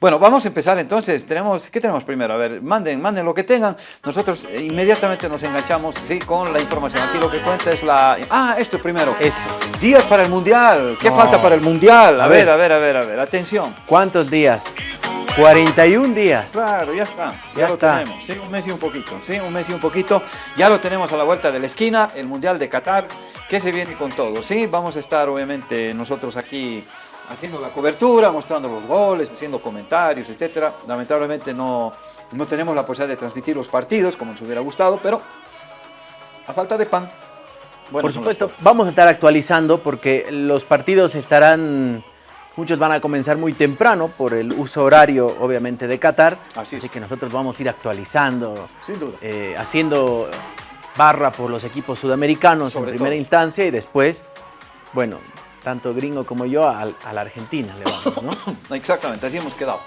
Bueno, vamos a empezar entonces. Tenemos, ¿Qué tenemos primero? A ver, manden, manden lo que tengan. Nosotros inmediatamente nos enganchamos ¿sí? con la información. Aquí lo que cuenta es la... Ah, esto primero. Esto. Días para el Mundial. ¿Qué No. falta para el Mundial? A, A ver, ver. a ver, a ver, a ver. Atención. ¿Cuántos días? 41 días. Claro, ya está. Ya, Ya lo está. tenemos. Sí, un mes y un poquito. Sí, un mes y un poquito. Ya lo tenemos a la vuelta de la esquina. El Mundial de Qatar. Que se viene con todo. Sí, vamos a estar obviamente nosotros aquí haciendo la cobertura, mostrando los goles, haciendo comentarios, etcétera. Lamentablemente no, no tenemos la posibilidad de transmitir los partidos como nos hubiera gustado, pero a falta de pan. buenas Por supuesto, vamos a estar actualizando porque los partidos estarán, muchos van a comenzar muy temprano por el uso horario, obviamente, de Qatar. Así es. que nosotros vamos a ir actualizando, Sin duda. eh, haciendo barra por los equipos sudamericanos Sobre en primera todo. instancia y después, bueno, tanto gringo como yo a, la Argentina le vamos, ¿no? Exactamente, así hemos quedado.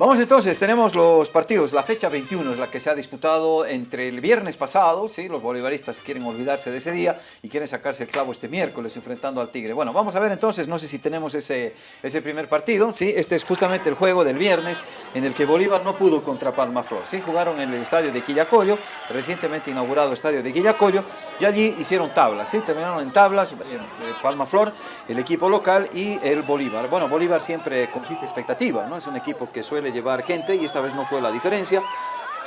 Vamos entonces, tenemos los partidos. La fecha 21 es la que se ha disputado entre el viernes pasado, ¿sí? los bolivaristas quieren olvidarse de ese día y quieren sacarse el clavo este miércoles enfrentando al Tigre. Bueno, vamos a ver entonces, no sé si tenemos ese, ese primer partido, ¿sí? este es justamente el juego del viernes en el que Bolívar no pudo contra Palma Flor. ¿sí? Jugaron en el estadio de Quillacollo, recientemente inaugurado estadio de Quillacollo, y allí hicieron tablas, ¿sí? terminaron en tablas, eh, eh, Palma Flor, el equipo local y el Bolívar. Bueno, Bolívar siempre compite expectativa, ¿no? es un equipo que suele llevar gente y esta vez no fue la diferencia.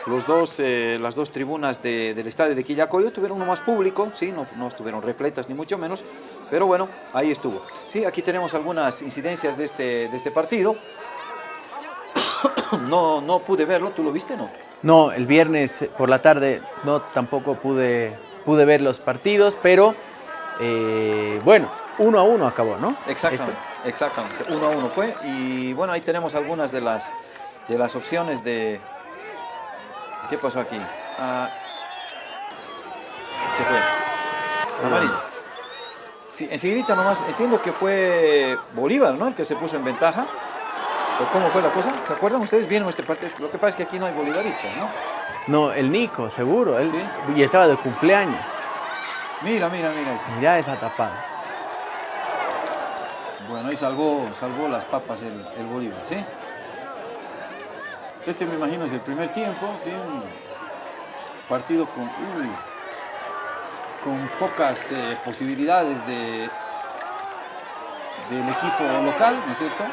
Los dos, eh, las dos tribunas de- del estadio de Quillacollo tuvieron uno más público, ¿sí? no, no estuvieron repletas ni mucho menos, pero bueno, ahí estuvo. Sí, aquí tenemos algunas incidencias de este, de este partido. No, no pude verlo, ¿tú lo viste no? No, el viernes por la tarde no tampoco pude, pude ver los partidos, pero eh, bueno, uno a uno acabó, ¿no? Exactamente, exactamente. Uno a uno fue. Y bueno, ahí tenemos algunas de las, de las opciones de... ¿Qué pasó aquí? Ah, ¿Qué fue? Amarilla. Sí, enseguidita nomás, entiendo que fue Bolívar, ¿no? El que se puso en ventaja. ¿O cómo fue la cosa? ¿Se acuerdan ustedes? Vieron este partido. Lo que pasa es que aquí no hay bolivaristas, ¿no? No, el Nico, seguro. Él, Sí. Y estaba de cumpleaños. Mira, mira, mira. eso. Mirá esa tapada. Bueno, ahí salvó, salvó las papas el, Bolívar, ¿sí? Este me imagino es el primer tiempo, ¿sí? Un partido con, con pocas eh, posibilidades de, del equipo local, ¿no es cierto?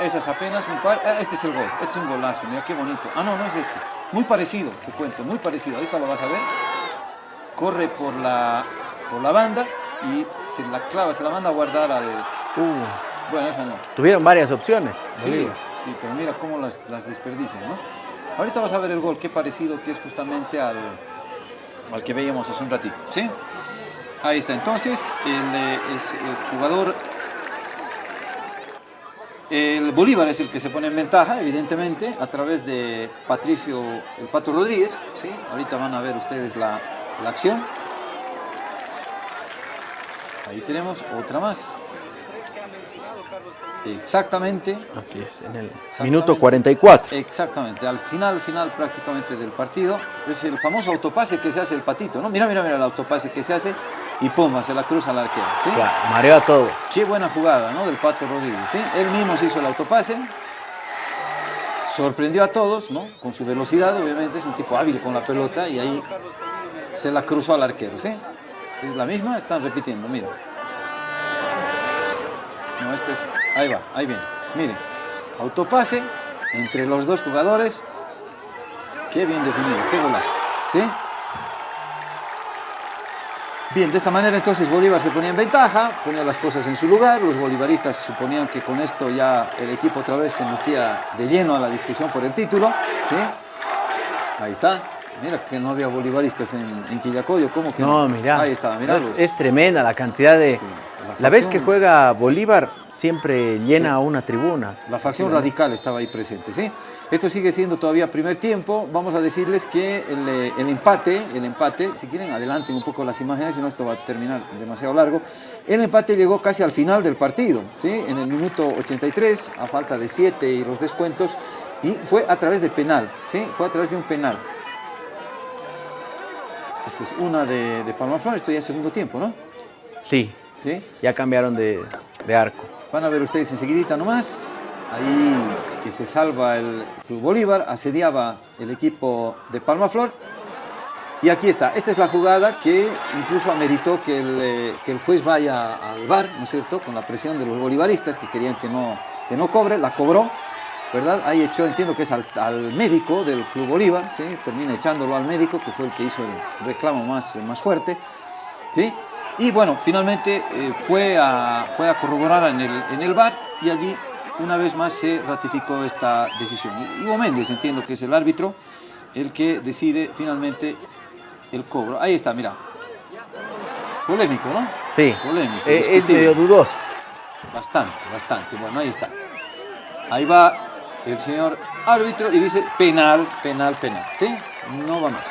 Esas apenas un par. ah, este es el gol, este es un golazo, mira qué bonito. Ah, no, no es este. Muy parecido, te cuento, muy parecido. Ahorita lo vas a ver. Corre por la, por la banda y se la clava, se la manda a guardar al. Uh, Bueno, esa no. tuvieron varias opciones. Sí, Bolívar. sí, pero mira cómo las, las desperdician, ¿no? Ahorita vas a ver el gol, qué parecido que es justamente al, al que veíamos hace un ratito, ¿sí? Ahí está, entonces, el, eh, el jugador... El Bolívar es el que se pone en ventaja, evidentemente, a través de Patricio el Pato Rodríguez, ¿sí? Ahorita van a ver ustedes la, la acción. Ahí tenemos otra más. Exactamente, Así es, en el minuto 44. Exactamente, al final, final prácticamente del partido, es el famoso autopase que se hace el patito, ¿no? Mira, mira, mira el autopase que se hace y pum, se la cruza al arquero, ¿sí? Claro, mareó a todos. Qué buena jugada, ¿no? Del Pato Rodríguez, ¿sí? Él mismo se hizo el autopase, sorprendió a todos, ¿no? Con su velocidad, obviamente, es un tipo hábil con la pelota y ahí se la cruzó al arquero, ¿sí? Es la misma, están repitiendo, mira. No, este es, ahí va, ahí viene. Mire, autopase entre los dos jugadores. Qué bien definido, qué golazo, ¿sí? Bien, de esta manera entonces Bolívar se ponía en ventaja, ponía las cosas en su lugar, los bolivaristas suponían que con esto ya el equipo otra vez se metía de lleno a la discusión por el título, ¿sí? Ahí está, mira que no había bolivaristas en, en Quillacollo, ¿cómo que No, mirá. Ahí está, mirá. Es, tremenda la cantidad de... Sí, la la vez que juega Bolívar siempre llena una tribuna. La facción radical estaba ahí presente, ¿sí? Esto sigue siendo todavía primer tiempo. Vamos a decirles que el, eh, el empate, el empate, si quieren adelanten un poco las imágenes, si no esto va a terminar demasiado largo. El empate llegó casi al final del partido, ¿sí? En el minuto 83, a falta de 7 y los descuentos, y fue a través de penal, ¿sí? Fue a través de un penal. Esta es una de, de Palmaflor, esto ya es segundo tiempo, ¿no? Sí, ¿Sí? ya cambiaron de, de arco. Van a ver ustedes enseguidita nomás. ahí que se salva el Club Bolívar, asediaba el equipo de Palmaflor. Y aquí está, esta es la jugada que incluso ameritó que el, eh, que el juez vaya al bar, ¿no es cierto?, con la presión de los bolivaristas que querían que no, que no cobre, la cobró, ¿verdad? Ahí echó, entiendo que es al, al, médico del Club Bolívar, ¿sí? Termina echándolo al médico, que fue el que hizo el reclamo más, más fuerte, ¿sí? Y bueno, finalmente eh, fue, a, fue a corroborar en el, en el bar y allí una vez más se ratificó esta decisión. Ivo Méndez, entiendo que es el árbitro, el que decide finalmente el cobro. Ahí está, mira. Polémico, ¿no? Sí. Polémico. Eh, es medio dudoso. Bastante, bastante. Bueno, ahí está. Ahí va el señor árbitro y dice penal, penal, penal. ¿Sí? No va más.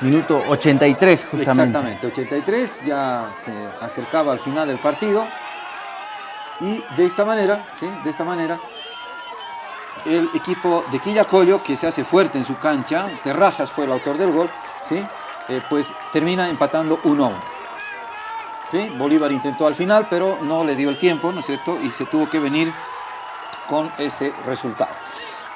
Minuto 83, justamente. Exactamente, 83, ya se acercaba al final del partido. Y de esta manera, ¿sí? De esta manera, el equipo de Quillacollo, que se hace fuerte en su cancha, Terrazas fue el autor del gol, ¿sí? Eh, pues termina empatando 1 a 1. ¿Sí? Bolívar intentó al final, pero no le dio el tiempo, ¿no es cierto? Y se tuvo que venir con ese resultado.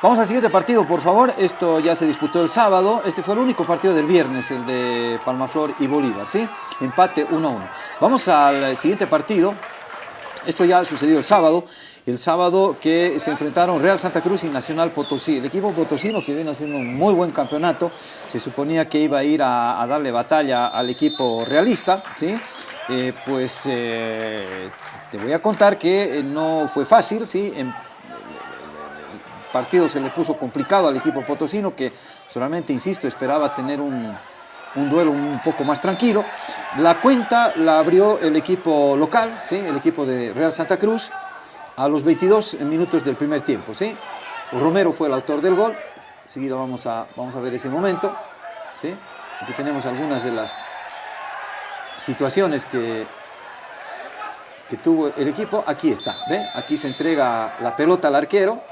Vamos al siguiente partido, por favor. Esto ya se disputó el sábado. Este fue el único partido del viernes, el de Palmaflor y Bolívar, ¿sí? Empate 1 a 1. Vamos al siguiente partido. Esto ya sucedió el sábado. El sábado que se enfrentaron Real Santa Cruz y Nacional Potosí. El equipo potosino que viene haciendo un muy buen campeonato. Se suponía que iba a ir a, darle batalla al equipo realista, ¿sí? Eh, pues eh, te voy a contar que no fue fácil, ¿sí? Partido se le puso complicado al equipo potosino que solamente, insisto, esperaba tener un, un duelo un poco más tranquilo. La cuenta la abrió el equipo local, ¿sí? el equipo de Real Santa Cruz, a los 22 minutos del primer tiempo. ¿sí? Romero fue el autor del gol, seguido vamos a, vamos a ver ese momento. ¿sí? Aquí tenemos algunas de las situaciones que, que tuvo el equipo. Aquí está, ¿ve? Aquí se entrega la pelota al arquero.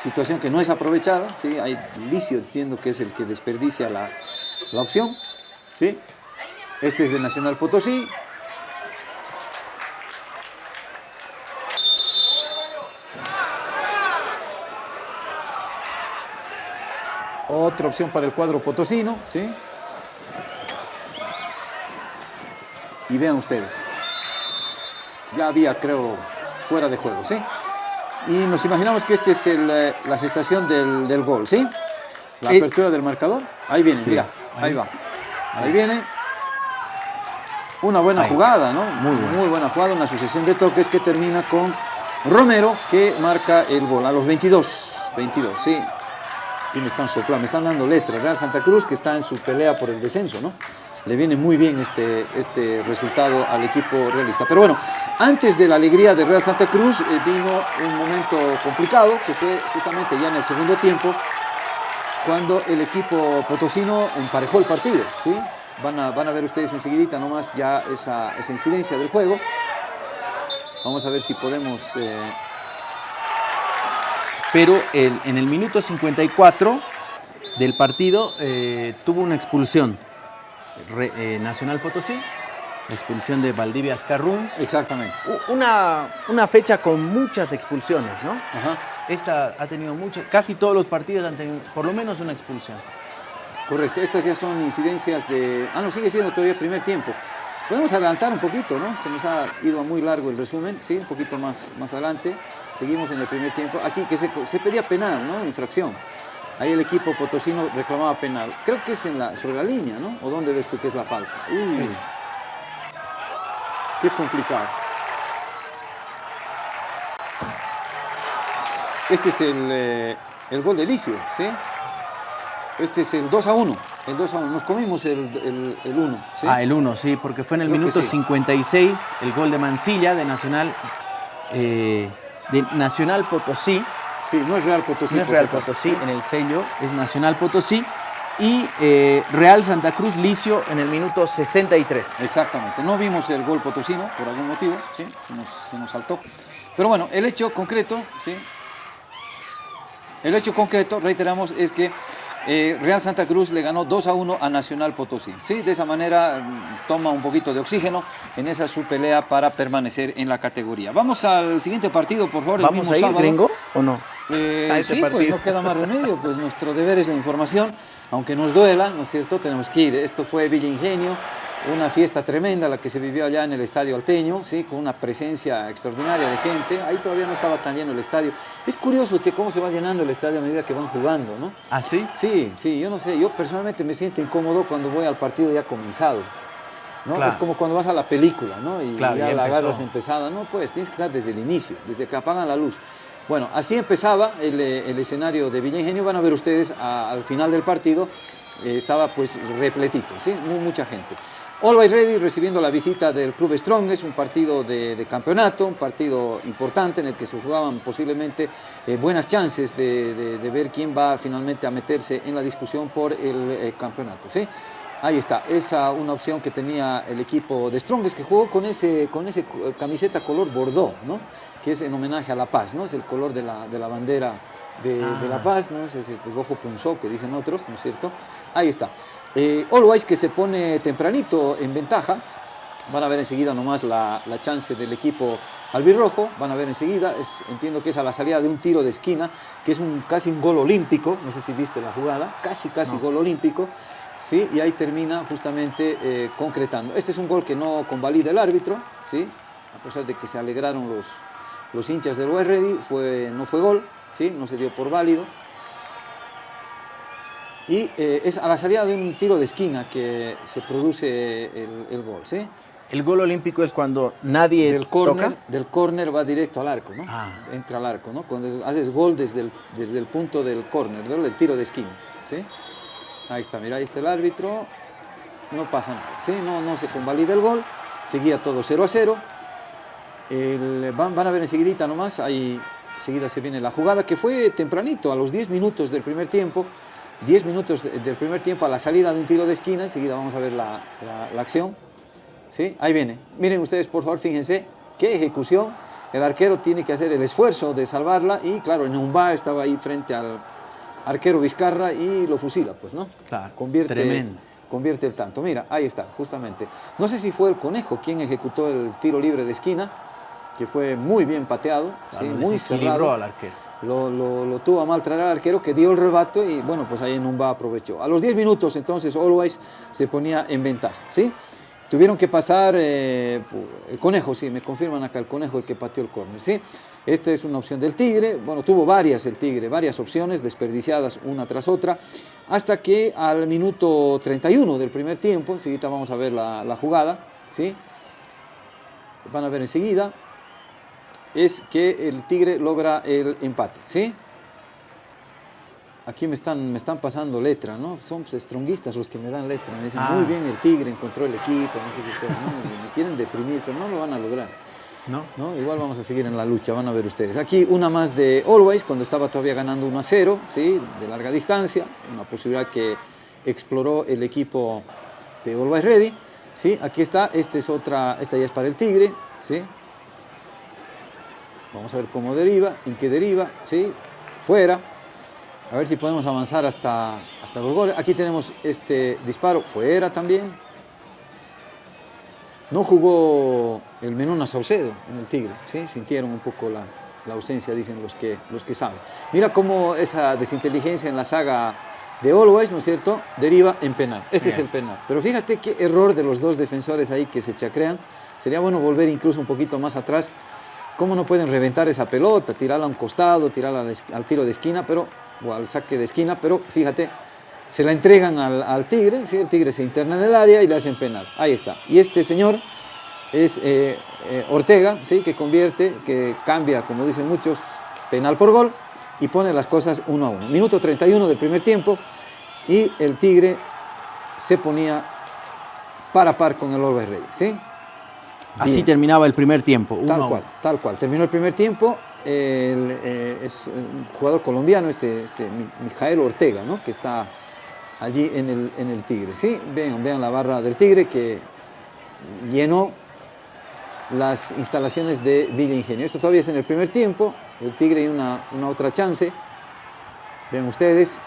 Situación que no es aprovechada, ¿sí? Hay Licio, entiendo que es el que desperdicia la, la opción, ¿sí? Este es de Nacional Potosí. Otra opción para el cuadro potosino, ¿sí? Y vean ustedes, ya había, creo, fuera de juego, ¿sí? Y nos imaginamos que esta es el, eh, la gestación del, del, gol, ¿sí? La Eh, apertura del marcador. Ahí viene, sí, mira, ahí, ahí. va. Ahí viene. Una buena jugada, ¿no? Muy buena. Muy buena jugada, una sucesión de toques que termina con Romero, que marca el gol a los 22. 22, sí. Y me están soplando, me están dando letras. Real Santa Cruz, que está en su pelea por el descenso, ¿no? Le viene muy bien este, este resultado al equipo realista. Pero bueno, antes de la alegría de Real Santa Cruz, eh, vino un momento complicado, que fue justamente ya en el segundo tiempo, cuando el equipo potosino emparejó el partido, ¿sí? Van a, van a ver ustedes enseguidita nomás ya esa, esa incidencia del juego. Vamos a ver si podemos... eh, Pero en el minuto 54 del partido eh, tuvo una expulsión. Re- eh, Nacional Potosí, la expulsión de Valdivia Ascarruns. exactamente. Una, una fecha con muchas expulsiones, ¿no? Ajá. Esta ha tenido muchas, casi todos los partidos han tenido por lo menos una expulsión. Correcto, estas ya son incidencias de... Ah, no, sigue siendo todavía primer tiempo. Podemos adelantar un poquito, ¿no? Se nos ha ido muy largo el resumen, sí, un poquito más, más adelante. Seguimos en el primer tiempo. Aquí que se, se pedía penal, ¿no? Infracción. Ahí el equipo potosino reclamaba penal. Creo que es en la, sobre la línea, ¿no? ¿O dónde ves tú que es la falta? Uy, Sí. qué complicado. Este es el, eh, el gol de Licio, ¿sí? Este es el 2 a 1. El 2 a 1. Nos comimos el, el, el 1, ¿sí? Ah, el 1, sí, porque fue en el Creo minuto sí. 56 el gol de Mancilla de Nacional, eh, de Nacional Potosí. Sí, no es Real Potosí. no es Real. Potosí en el sello, es Nacional Potosí. Y eh, Real Santa Cruz Licio en el minuto 63. Exactamente. No vimos el gol potosino por algún motivo, ¿sí? Se nos, se nos saltó. Pero bueno, el hecho concreto, ¿sí? El hecho concreto, reiteramos, es que eh, Real Santa Cruz le ganó 2 a 1 a Nacional Potosí. ¿sí? De esa manera mm, toma un poquito de oxígeno en esa su pelea para permanecer en la categoría. Vamos al siguiente partido, por favor. el ¿Vamos mismo a ir, sábado. gringo, o no? Eh, a ese sí, pues partido. no queda más remedio, pues nuestro deber es la información, aunque nos duela, ¿no es cierto? Tenemos que ir. Esto fue Villa Ingenio, una fiesta tremenda la que se vivió allá en el Estadio Alteño, ¿sí? Con una presencia extraordinaria de gente. Ahí todavía no estaba tan lleno el estadio. Es curioso, che, cómo se va llenando el estadio a medida que van jugando, ¿no? ¿Ah, sí? Sí, sí, yo no sé, yo personalmente me siento incómodo cuando voy al partido ya comenzado. ¿no? Claro. Es como cuando vas a la película, ¿no? Y Claro, ya ya la agarras empezada. No, pues tienes que estar desde el inicio, desde que apagan la luz. Bueno, así empezaba el, eh, el escenario de Villa Ingenio. Van a ver ustedes al final del partido, eh, estaba pues repletito, ¿sí? Mu- mucha gente. Always Ready recibiendo la visita del Club Strong, es un partido de, de campeonato, un partido importante en el que se jugaban posiblemente eh, buenas chances de, de- ver quién va finalmente a meterse en la discusión por el campeonato. ¿sí? Ahí está, esa una opción que tenía el equipo de Strongest que jugó con ese, con ese camiseta color bordó, ¿no? que es en homenaje a la paz, ¿no? es el color de la, de la bandera de, de la paz, ¿no? es el rojo punzó que dicen otros, ¿no es cierto? Ahí está. Eh, Always que se pone tempranito en ventaja, van a ver enseguida nomás la, la chance del equipo albirrojo, van a ver enseguida, es- entiendo que es a la salida de un tiro de esquina, que es un, casi un gol olímpico, no sé si viste la jugada, casi casi gol olímpico, ¿sí? y ahí termina justamente eh, concretando. Este es un gol que no convalida el árbitro, ¿sí? a pesar de que se alegraron los, los hinchas del West Ready, fue, no fue gol, ¿sí? no se dio por válido. Y eh, es a la salida de un tiro de esquina que se produce el, el gol, ¿sí? El gol olímpico es cuando nadie del córner, toca. del córner va directo al arco, ¿no? Ah. Entra al arco, ¿no? Cuando haces gol desde el, desde el punto del córner, ¿no? del tiro de esquina, ¿sí? Ahí está, mira, ahí está el árbitro, no pasa nada, ¿sí? No, no se convalida el gol, seguía todo 0 a 0. El- van, van a ver enseguidita nomás, ahí enseguida se viene la jugada, que fue tempranito, a los 10 minutos del primer tiempo, 10 minutos del primer tiempo a la salida de un tiro de esquina, enseguida vamos a ver la, la- la acción. ¿Sí? Ahí viene. Miren ustedes, por favor, fíjense, qué ejecución. El arquero tiene que hacer el esfuerzo de salvarla y, claro, Numba estaba ahí frente al arquero Vizcarra y lo fusila, pues, ¿no? Claro, Convierte, tremendo. convierte el tanto. Mira, ahí está, justamente. No sé si fue el Conejo quien ejecutó el tiro libre de esquina, que fue muy bien pateado, ¿sí? Claro, muy desequilibró cerrado. al arquero. Lo, lo- lo tuvo a mal traer al arquero que dio el rebato y bueno, pues ahí Numba aprovechó. A los 10 minutos entonces Always se ponía en ventaja, ¿sí? Tuvieron que pasar, eh, el conejo, sí, me confirman acá, el conejo el que pateó el córner, ¿sí? Esta es una opción del Tigre, bueno, tuvo varias el Tigre, varias opciones desperdiciadas una tras otra, hasta que al minuto 31 del primer tiempo, enseguida vamos a ver la, la jugada, ¿sí? Van a ver enseguida, es que el Tigre logra el empate, ¿sí? Aquí me están, me están pasando letra, ¿no? Son pues, stronguistas los que me dan letra. Me dicen, Ah. muy bien, el Tigre encontró el equipo, no sé qué cosa, ¿no? Me quieren deprimir, pero no lo van a lograr. ¿No? ¿no? Igual vamos a seguir en la lucha, van a ver ustedes. Aquí una más de Always, cuando estaba todavía ganando 1 a 0, ¿sí? de larga distancia, una posibilidad que exploró el equipo de Always Ready. ¿sí? Aquí está, esta es otra, esta ya es para el Tigre. ¿sí? Vamos a ver cómo deriva, en qué deriva, ¿sí? fuera. A ver si podemos avanzar hasta, hasta los goles. Aquí tenemos este disparo, fuera también. No jugó el Menona Saucedo en el Tigre, ¿sí? sintieron un poco la, la ausencia, dicen los que, los que saben. Mira cómo esa desinteligencia en la saga de Always, ¿no es cierto?, deriva en penal. Este es el penal. Pero fíjate qué error de los dos defensores ahí que se chacrean. Sería bueno volver incluso un poquito más atrás. ¿Cómo no pueden reventar esa pelota, tirarla a un costado, tirarla al tiro de esquina, pero, o al saque de esquina? Pero fíjate, se la entregan al, al Tigre, ¿sí? el Tigre se interna en el área y le hacen penal. Ahí está. Y este señor es eh, eh, Ortega, ¿sí? que convierte, que cambia, como dicen muchos, penal por gol y pone las cosas uno a uno. Minuto 31 del primer tiempo y el Tigre se ponía par a par con el Always Ready. ¿sí? Así terminaba el primer tiempo. Tal cual, uno. tal cual. Terminó el primer tiempo. el, eh, es un jugador colombiano, este, este Mi- Mijael Ortega, ¿no? que está allí en el, en el Tigre. ¿sí? Vean, vean la barra del Tigre que llenó las instalaciones de Villa Ingenio. Esto todavía es en el primer tiempo. El Tigre y una, una otra chance. Vean ustedes.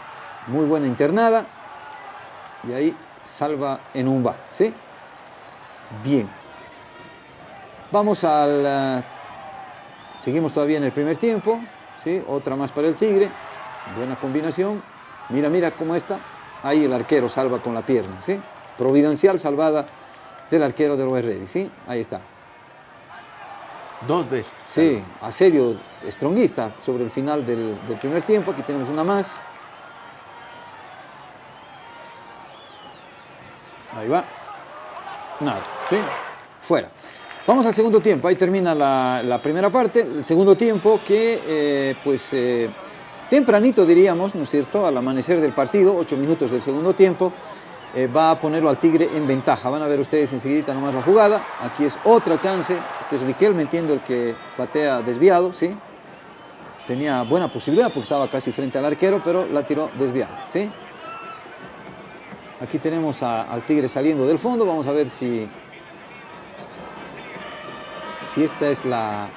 muy buena internada. Y ahí salva en un va, ¿sí? Bien. Vamos al... eh, seguimos todavía en el primer tiempo, ¿sí? Otra más para el Tigre. Buena combinación. Mira, mira cómo está. Ahí el arquero salva con la pierna, ¿sí? Providencial salvada del arquero del West Ready, ¿sí? Ahí está. Dos veces. Sí, asedio stronguista sobre el final del, primer tiempo. Aquí tenemos una más. Ahí va. Nada, ¿sí? Fuera. Vamos al segundo tiempo. Ahí termina la, la primera parte. El segundo tiempo que, eh, pues, eh, tempranito diríamos, ¿no es cierto? Al amanecer del partido, ocho minutos del segundo tiempo, eh, va a ponerlo al Tigre en ventaja. Van a ver ustedes enseguida nomás la jugada. Aquí es otra chance. Este es Riquelme, entiendo, el que patea desviado, ¿sí? Tenía buena posibilidad porque estaba casi frente al arquero, pero la tiró desviada, ¿sí? Aquí tenemos a- al Tigre saliendo del fondo. Vamos a ver si, si esta es la,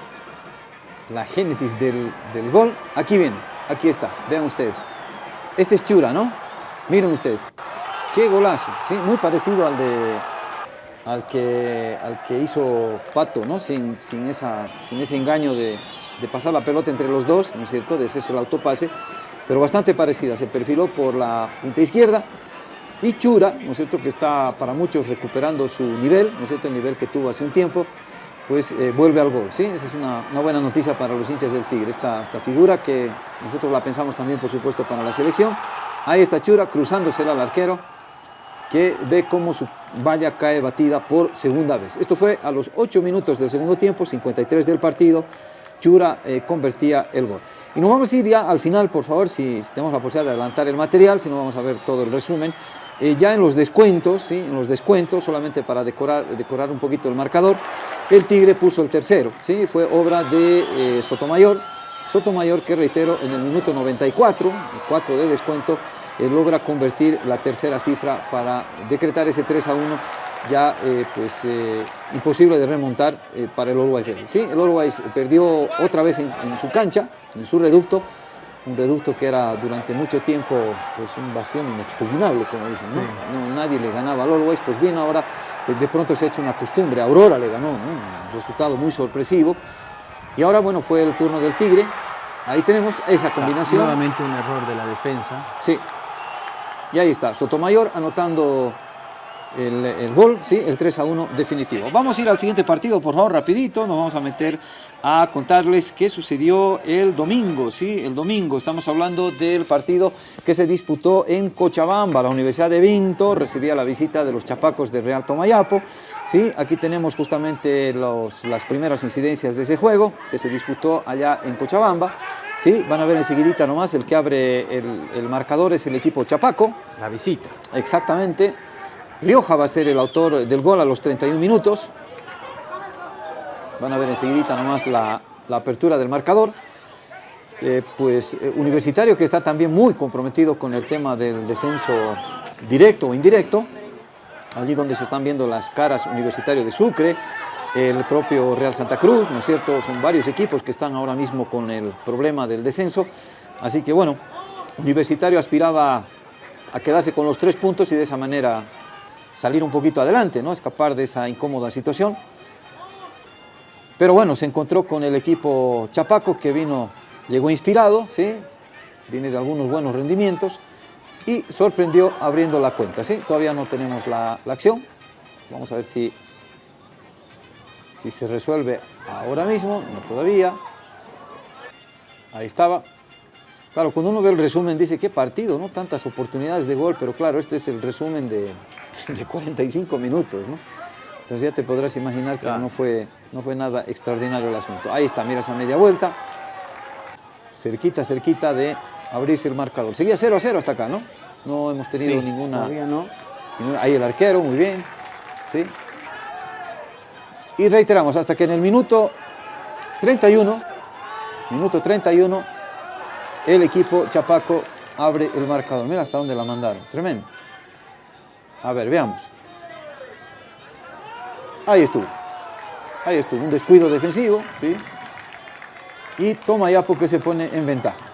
la génesis del, del gol. Aquí viene, aquí está, vean ustedes. Este es Chura, ¿no? Miren ustedes. Qué golazo, ¿sí? Muy parecido al de al que, al que hizo Pato, ¿no? Sin, sin, esa, sin ese engaño de, de pasar la pelota entre los dos, ¿no es cierto? De hacerse el autopase, pero bastante parecida. Se perfiló por la punta izquierda y Chura, ¿no es cierto? Que está para muchos recuperando su nivel, ¿no es cierto? El nivel que tuvo hace un tiempo, pues eh, vuelve al gol, ¿sí? Esa es una, una buena noticia para los hinchas del Tigre, esta, esta figura que nosotros la pensamos también, por supuesto, para la selección. Ahí está Chura cruzándosela al arquero, que ve cómo su valla cae batida por segunda vez. Esto fue a los 8 minutos del segundo tiempo, 53 del partido, Chura eh, convertía el gol. Y nos vamos a ir ya al final, por favor, si, tenemos la posibilidad de adelantar el material, si no vamos a ver todo el resumen. Eh, ya en los descuentos, ¿sí? en los descuentos, solamente para decorar, decorar un poquito el marcador, el Tigre puso el tercero, ¿sí? fue obra de eh, Sotomayor, Sotomayor que reitero en el minuto 94, el 4 de descuento, eh, logra convertir la tercera cifra para decretar ese 3 a 1 ya eh, pues eh, imposible de remontar para el Always Ready. ¿sí? El Always perdió otra vez en, en su cancha, en su reducto, un reducto que era durante mucho tiempo pues un bastión inexpugnable, como dicen, ¿no? No, nadie le ganaba al Always, pues bien, ahora eh, de pronto se ha hecho una costumbre, Aurora le ganó, ¿no? un resultado muy sorpresivo, y ahora bueno, fue el turno del Tigre, ahí tenemos esa combinación. Nuevamente un error de la defensa. Sí. Y ahí está, Sotomayor anotando el, gol, sí, el 3 a 1 definitivo. Vamos a ir al siguiente partido, por favor, rapidito. Nos vamos a meter a contarles qué sucedió el domingo, sí, el domingo. Estamos hablando del partido que se disputó en Cochabamba. La Universidad de Vinto recibía la visita de los chapacos de Real Tomayapo. Sí, aquí tenemos justamente los- las primeras incidencias de ese juego que se disputó allá en Cochabamba. Sí, van a ver enseguidita nomás, el que abre el, el marcador es el equipo Chapaco, La visita. exactamente. Rioja va a ser el autor del gol a los 31 minutos. Van a ver enseguidita nomás la, la apertura del marcador. Eh, pues eh, Universitario que está también muy comprometido con el tema del descenso directo o indirecto. Allí donde se están viendo las caras Universitario de Sucre, el propio Real Santa Cruz, ¿no es cierto? Son varios equipos que están ahora mismo con el problema del descenso. Así que bueno, Universitario aspiraba a quedarse con los tres puntos y de esa manera salir un poquito adelante, ¿no? Escapar de esa incómoda situación. Pero bueno, se encontró con el equipo Chapaco que vino, llegó inspirado, ¿sí? Viene de algunos buenos rendimientos y sorprendió abriendo la cuenta, ¿sí? Todavía no tenemos la, la acción. Vamos a ver si, si se resuelve ahora mismo, no todavía. Ahí estaba. Claro, cuando uno ve el resumen dice, qué partido, ¿no? Tantas oportunidades de gol, pero claro, este es el resumen de, de 45 minutos, ¿no? Entonces ya te podrás imaginar que Claro. no, fue, no fue nada extraordinario el asunto. Ahí está, mira esa media vuelta. Cerquita, cerquita de abrirse el marcador. Seguía 0 a 0 hasta acá, ¿no? No hemos tenido Sí, ninguna... Todavía no. Ahí el arquero, muy bien. ¿sí? Y reiteramos, hasta que en el minuto 31, minuto 31, el equipo Chapaco abre el marcador. Mira hasta dónde la mandaron. Tremendo. A ver, veamos. Ahí estuvo. Ahí estuvo. Un descuido defensivo, ¿sí? Y toma Yapo que se pone en ventaja.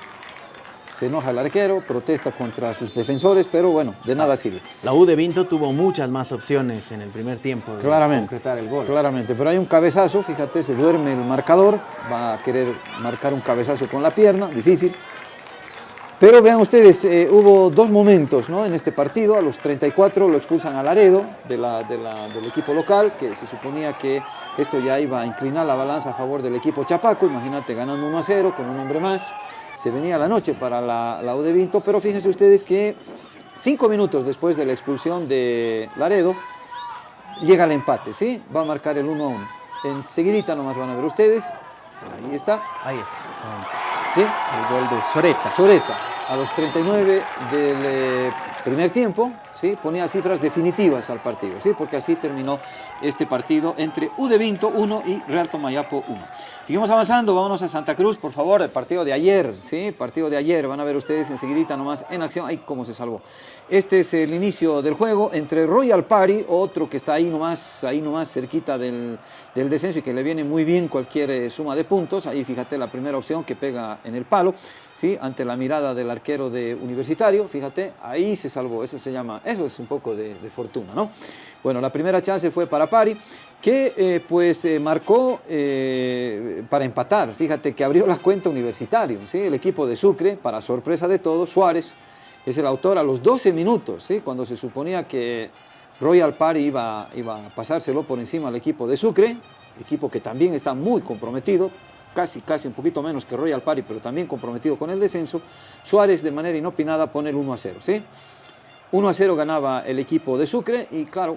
Se enoja el arquero, protesta contra sus defensores, pero bueno, de nada sirve. La U de Vinto tuvo muchas más opciones en el primer tiempo de claramente, concretar el gol. Claramente, pero hay un cabezazo, fíjate, se duerme el marcador, va a querer marcar un cabezazo con la pierna, difícil. Pero vean ustedes, eh, hubo dos momentos ¿no? en este partido, a los 34 lo expulsan a Laredo de la, del equipo local, que se suponía que esto ya iba a inclinar la balanza a favor del equipo Chapaco, imagínate ganando 1 a 0 con un hombre más, se venía la noche para la, la U de Vinto, pero fíjense ustedes que cinco minutos después de la expulsión de Laredo, llega el empate, ¿sí? Va a marcar el 1 a 1. Enseguidita nomás van a ver ustedes, ahí está. Ahí está. ¿Sí? El gol de Soreta. Soreta, a los 39 del eh, primer tiempo, ¿sí? ponía cifras definitivas al partido, ¿sí? porque así terminó este partido entre U de Vinto 1 y Real Tomayapo 1. Seguimos avanzando, vámonos a Santa Cruz, por favor, el partido de ayer, ¿sí? partido de ayer, van a ver ustedes enseguidita nomás en acción, ay, cómo se salvó. Este es el inicio del juego entre Royal Party, otro que está ahí nomás, ahí nomás cerquita del, del descenso y que le viene muy bien cualquier eh, suma de puntos, ahí fíjate la primera opción que pega en el palo, ¿sí? ante la mirada del arquero de Universitario, fíjate, ahí se salvó, eso se llama, eso es un poco de, fortuna, ¿no? Bueno, la primera chance fue para Pari, que eh, pues eh, marcó eh, para empatar, fíjate que abrió la cuenta Universitario, ¿sí? El equipo de Sucre, para sorpresa de todos, Suárez, es el autor a los 12 minutos, ¿sí? Cuando se suponía que Royal Pari iba, iba a pasárselo por encima al equipo de Sucre, equipo que también está muy comprometido, casi, casi un poquito menos que Royal Party, pero también comprometido con el descenso, Suárez de manera inopinada pone el 1 a 0, ¿sí? 1 a 0 ganaba el equipo de Sucre y claro,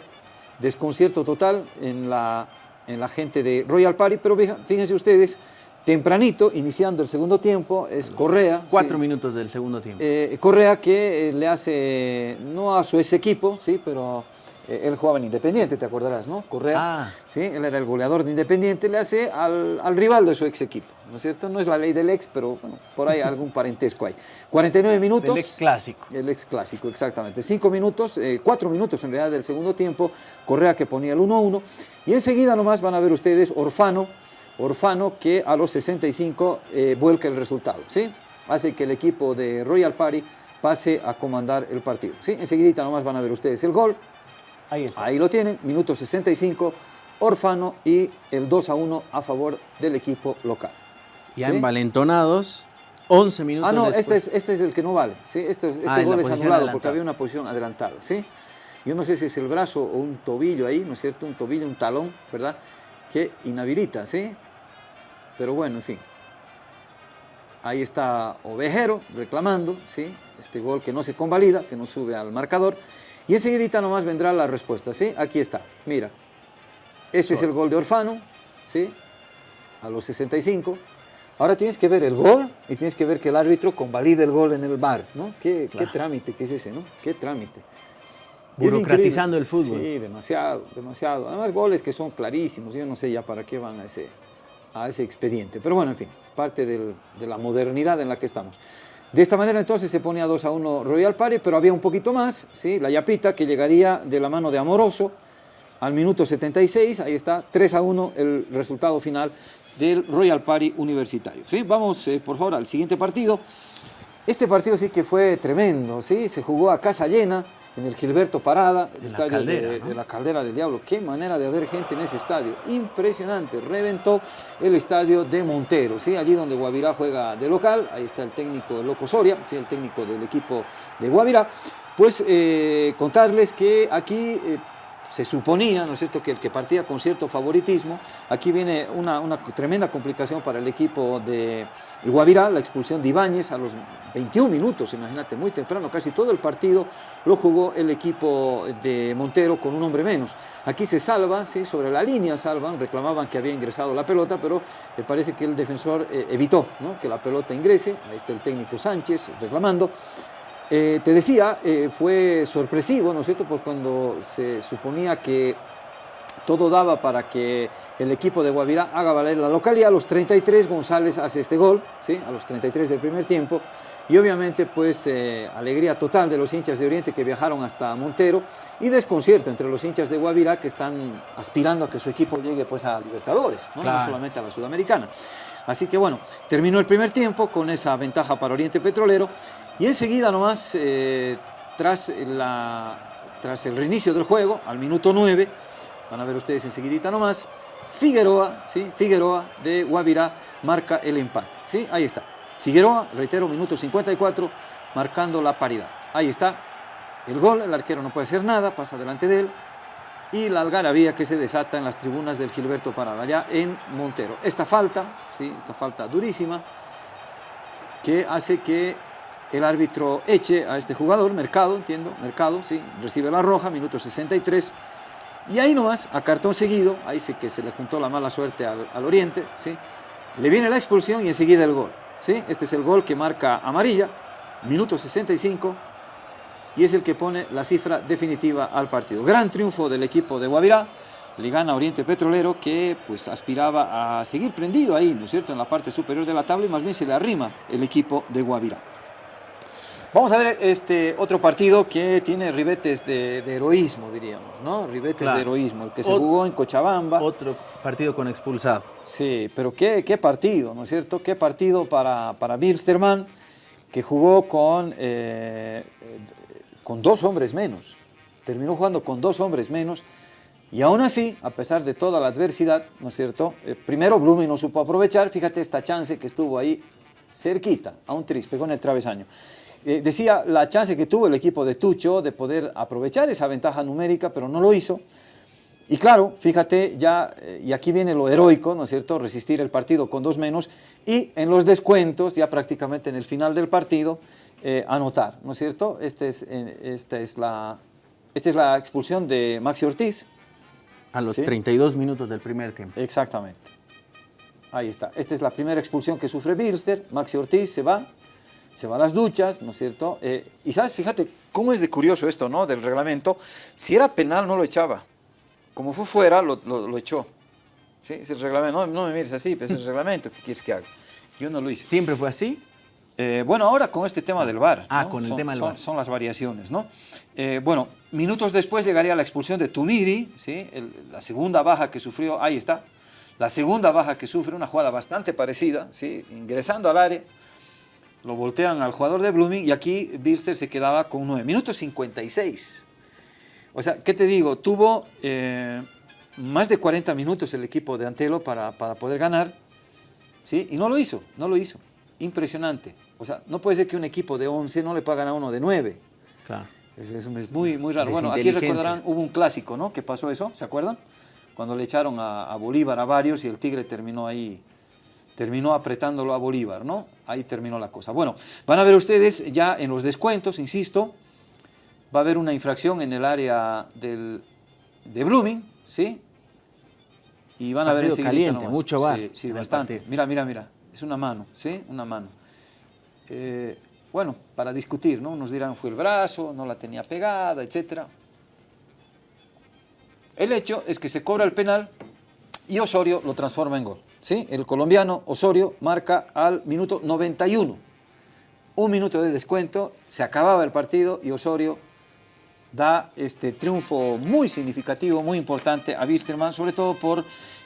desconcierto total en la, en la gente de Royal Party, pero fíjense ustedes, tempranito, iniciando el segundo tiempo, es Correa. Cuatro minutos del segundo tiempo. Eh, Correa que le hace, no a su ex equipo, sí, pero eh, él jugaba en Independiente, te acordarás, ¿no? Correa, ah. ¿sí? él era el goleador de Independiente, le hace al, al, rival de su ex equipo, ¿no es cierto? No es la ley del ex, pero bueno, por ahí algún parentesco hay. 49 minutos. El ex clásico. El ex clásico, exactamente. Cinco minutos, eh, cuatro minutos en realidad del segundo tiempo, Correa que ponía el 1-1, y enseguida nomás van a ver ustedes Orfano, Orfano que a los 65 eh, vuelca el resultado, ¿sí? Hace que el equipo de Royal Party pase a comandar el partido, ¿sí? Enseguida nomás van a ver ustedes el gol, Ahí, lo tienen, minuto 65, Orfano y el 2 a 1 a favor del equipo local. Ya envalentonados, 11 minutos Ah, no, este es, este es el que no vale. ¿sí? Este, este ah, gol es anulado porque había una posición adelantada. ¿sí? Yo no sé si es el brazo o un tobillo ahí, ¿no es cierto? Un tobillo, un talón, ¿verdad? Que inhabilita, ¿sí? Pero bueno, en fin. Ahí está Ovejero reclamando, ¿sí? Este gol que no se convalida, que no sube al marcador. Y enseguida nomás vendrá la respuesta, ¿sí? Aquí está, mira. Este es el gol de Orfano, ¿sí? A los 65. Ahora tienes que ver el gol y tienes que ver que el árbitro convalide el gol en el bar, ¿no? Qué, trámite que es ese, ¿no? Qué trámite. Burocratizando el fútbol. Sí, demasiado, demasiado. Además goles que son clarísimos, yo no sé ya para qué van a ese, a ese expediente. Pero bueno, en fin, parte de la modernidad en la que estamos. De esta manera entonces se pone a 2 a 1 Royal Party, pero había un poquito más, ¿sí? la Yapita que llegaría de la mano de Amoroso al minuto 76, ahí está, 3 a 1 el resultado final del Royal Party universitario. ¿sí? Vamos eh, por favor al siguiente partido. Este partido sí que fue tremendo, ¿sí? se jugó a casa llena, en el Gilberto Parada, el estadio de, la Caldera del Diablo. Qué manera de haber gente en ese estadio. Impresionante. Reventó el estadio de Montero, ¿sí? allí donde Guavirá juega de local. Ahí está el técnico Loco Soria, ¿sí? el técnico del equipo de Guavirá. Pues eh, contarles que aquí eh, se suponía, ¿no es cierto?, que el que partía con cierto favoritismo, aquí viene una, tremenda complicación para el equipo de Guavirá, la expulsión de Ibáñez a los 21 minutos, imagínate, muy temprano, casi todo el partido lo jugó el equipo de Montero con un hombre menos. Aquí se salva, ¿sí? sobre la línea salvan, reclamaban que había ingresado la pelota, pero me parece que el defensor eh, evitó que la pelota ingrese, ahí está el técnico Sánchez reclamando, eh, te decía, eh, fue sorpresivo, ¿no es cierto?, por cuando se suponía que todo daba para que el equipo de Guavirá haga valer la localidad. A los 33 González hace este gol, ¿sí? a los 33 del primer tiempo. Y obviamente pues eh, alegría total de los hinchas de Oriente que viajaron hasta Montero y desconcierto entre los hinchas de Guavirá que están aspirando a que su equipo llegue pues a Libertadores, no, no solamente a la Sudamericana. Así que bueno, terminó el primer tiempo con esa ventaja para Oriente Petrolero y enseguida nomás, eh, tras, la, tras el reinicio del juego, al minuto 9, van a ver ustedes enseguidita nomás, Figueroa, ¿sí? Figueroa de Guavirá marca el empate, ¿sí? Ahí está. Figueroa, reitero, minuto 54, marcando la paridad. Ahí está el gol, el arquero no puede hacer nada, pasa delante de él. Y la algarabía que se desata en las tribunas del Gilberto Parada, allá en Montero. Esta falta, ¿sí? esta falta durísima, que hace que el árbitro eche a este jugador, Mercado, entiendo, Mercado, sí, recibe la roja, minuto 63, y ahí nomás, a cartón seguido, ahí sí que se le juntó la mala suerte al, Oriente, ¿sí? le viene la expulsión y enseguida el gol. ¿sí? Este es el gol que marca amarilla, minuto 65, y es el que pone la cifra definitiva al partido. Gran triunfo del equipo de Guavirá, le gana Oriente Petrolero que pues aspiraba a seguir prendido ahí, ¿no es cierto?, en la parte superior de la tabla y más bien se le arrima el equipo de Guavirá. Vamos a ver este otro partido que tiene ribetes de, de heroísmo, diríamos, ¿no? Ribetes Claro. de heroísmo, el que se Ot- jugó en Cochabamba. Otro partido con expulsado. Sí, pero qué, qué partido, ¿no es cierto? Qué partido para, para Bilsterman, que jugó con, eh, eh, con dos hombres menos. Terminó jugando con dos hombres menos. Y aún así, a pesar de toda la adversidad, ¿no es cierto? Eh, primero Blumen no supo aprovechar, fíjate esta chance que estuvo ahí cerquita, a un tris, pegó en el travesaño. Eh, decía la chance que tuvo el equipo de Tucho de poder aprovechar esa ventaja numérica, pero no lo hizo. Y claro, fíjate, ya, eh, y aquí viene lo heroico, ¿no es cierto?, resistir el partido con dos menos y en los descuentos, ya prácticamente en el final del partido, eh, anotar, ¿no es cierto? Este es, esta, es la, esta es la expulsión de Maxi Ortiz, A los Sí. 32 minutos del primer tiempo. exactamente. Ahí está, esta es la primera expulsión que sufre Bilster, Maxi Ortiz se va, se va a las duchas, ¿no es cierto? Eh, y sabes, fíjate cómo es de curioso esto, ¿no?, del reglamento, si era penal no lo echaba, como fue fuera lo, lo- lo echó. ¿Sí? Es el reglamento, no, no me mires así, pero es el reglamento, ¿qué quieres que haga? Yo no lo hice. ¿Siempre fue así? Eh, bueno, ahora con este tema del VAR. Ah, ¿no? con el son, tema del son- VAR. Son las variaciones, ¿no? Eh, bueno, minutos después llegaría la expulsión de Tumiri, ¿sí? El- la segunda baja que sufrió, ahí está. La segunda baja que sufre, una jugada bastante parecida, ¿sí? Ingresando al área, lo voltean al jugador de Blooming y aquí Bilster se quedaba con 9 minutos 56. O sea, ¿qué te digo? Tuvo eh, más de 40 minutos el equipo de Antelo para, para poder ganar, ¿sí? Y no lo hizo, no lo hizo. Impresionante. O sea, no puede ser que un equipo de 11 no le pagan a uno de 9. Claro. Es, es- es muy, muy raro. Bueno, aquí recordarán, hubo un clásico, ¿no? Que pasó eso, ¿se acuerdan? Cuando le echaron a, a Bolívar a varios y el Tigre terminó ahí, terminó apretándolo a Bolívar, ¿no? Ahí terminó la cosa. Bueno, van a ver ustedes ya en los descuentos, insisto, va a haber una infracción en el área del, de Blooming, ¿sí? Y van a ver enseguidita caliente, nomás. mucho VAR Sí, bastante. partido. Mira, mira, mira. Es una mano, ¿sí? Una mano. Eh, bueno, para discutir, ¿no? Unos dirán fue el brazo, no la tenía pegada, etcétera. El hecho es que se cobra el penal y Osorio lo transforma en gol. ¿Sí? El colombiano Osorio marca al minuto 91. Un minuto de descuento, se acababa el partido y Osorio da este triunfo muy significativo, muy importante a Wisterman, sobre todo por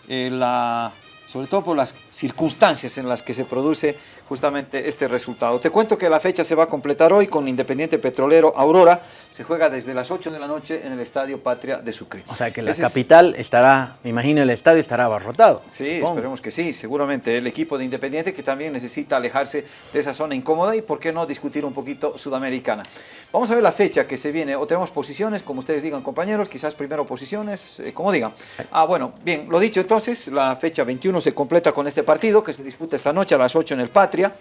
eh, la sobre todo por las circunstancias en las que se produce justamente este resultado. Te cuento que la fecha se va a completar hoy con Independiente Petrolero Aurora. Se juega desde las 8 de la noche en el Estadio Patria de Sucre. O sea que la Ese es- capital estará, me imagino el estadio estará abarrotado. Sí, supongo. esperemos que sí, seguramente el equipo de Independiente que también necesita alejarse de esa zona incómoda y por qué no discutir un poquito sudamericana. Vamos a ver la fecha que se viene, o tenemos posiciones, como ustedes digan compañeros, quizás primero posiciones, eh, como digan. Ah, bueno, bien, lo dicho entonces, la fecha 21 se completa con este partido que se disputa esta noche a las 8 en el Patria.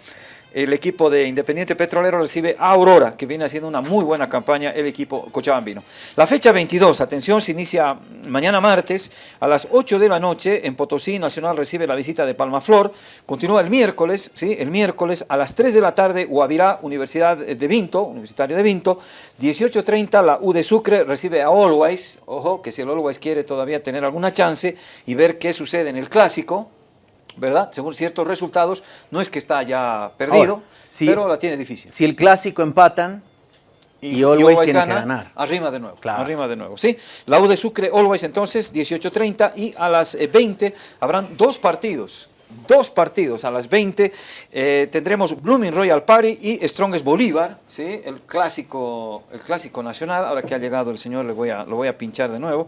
El equipo de Independiente Petrolero recibe a Aurora, que viene haciendo una muy buena campaña el equipo cochabambino. La fecha 22, atención, se inicia mañana martes a las 8 de la noche en Potosí. Nacional recibe la visita de Palmaflor. Continúa el miércoles, ¿sí? El miércoles a las 3 de la tarde, Guavirá, Universidad de Vinto, Universitario de Vinto. 18.30, la U de Sucre recibe a Always. Ojo, que si el Always quiere todavía tener alguna chance y ver qué sucede en el clásico, ¿verdad? Según ciertos resultados, no es que está ya perdido, Ahora, si- pero la tiene difícil. Si el clásico empatan, y Always tiene que ganar. Arrima de nuevo, Claro. arrima de nuevo, ¿sí? La U de Sucre, Always entonces, 18.30 y a las eh, 20 habrán dos partidos, dos partidos a las 20. Eh, tendremos Blooming Royal Party y Strongest Bolívar, ¿sí? el, clásico, el clásico nacional. Ahora que ha llegado el señor, le voy a, lo voy a pinchar de nuevo.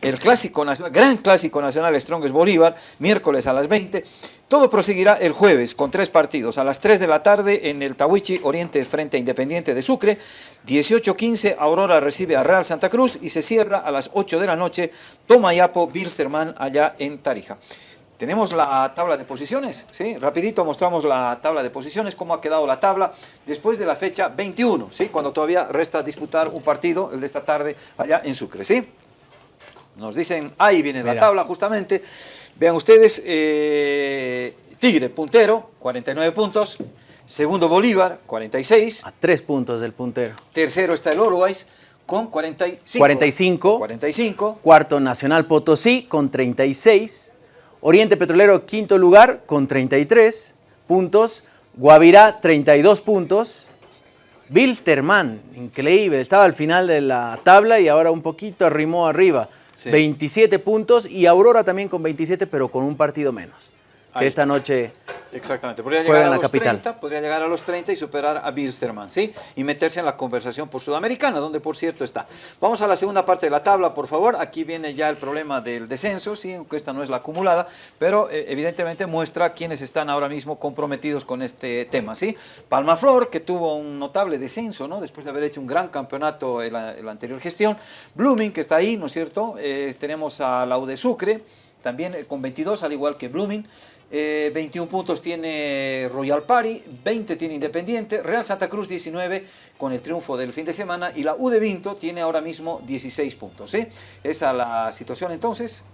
El clásico nacional, gran clásico nacional Strongest Bolívar, miércoles a las 20. Todo proseguirá el jueves con tres partidos. A las 3 de la tarde en el Tawichi Oriente frente Independiente de Sucre. 18.15 Aurora recibe a Real Santa Cruz y se cierra a las 8 de la noche Tomayapo Bilsterman allá en Tarija. Tenemos la tabla de posiciones, ¿sí? Rapidito mostramos la tabla de posiciones, cómo ha quedado la tabla después de la fecha 21, ¿sí? Cuando todavía resta disputar un partido, el de esta tarde, allá en Sucre, ¿sí? Nos dicen, ahí viene la tabla justamente. Vean ustedes, eh, Tigre, puntero, 49 puntos. Segundo Bolívar, 46. A tres puntos del puntero. Tercero está el Oroguays con 45. 45. 45. Cuarto Nacional Potosí con 36. Oriente Petrolero, quinto lugar, con 33 puntos. Guavirá, 32 puntos. Bilterman, increíble, estaba al final de la tabla y ahora un poquito arrimó arriba. 27 puntos y Aurora también con 27, pero con un partido menos. Que esta noche Exactamente, podría llegar, a los 30, podría llegar a los 30 y superar a Bilsterman, ¿sí? Y meterse en la conversación por Sudamericana, donde por cierto está. Vamos a la segunda parte de la tabla, por favor. Aquí viene ya el problema del descenso, ¿sí? Aunque esta no es la acumulada, pero eh, evidentemente muestra quiénes están ahora mismo comprometidos con este tema, ¿sí? Palmaflor, que tuvo un notable descenso, ¿no? Después de haber hecho un gran campeonato en la, anterior gestión. Blooming, que está ahí, ¿no es cierto? Eh, tenemos a la de Sucre, también eh, con 22, al igual que Blooming. 21 eh, puntos tiene Royal Party, 20 tiene Independiente, Real Santa Cruz 19 con el triunfo del fin de semana y la U de Vinto tiene ahora mismo 16 puntos. ¿eh? Esa es la situación entonces.